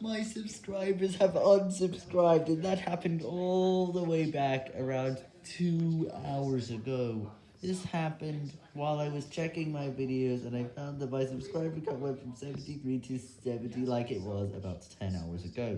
my subscribers have unsubscribed, and that happened all the way back around two hours ago. This happened while I was checking my videos, and I found that my subscriber count went from 73 to 70 like it was about 10 hours ago.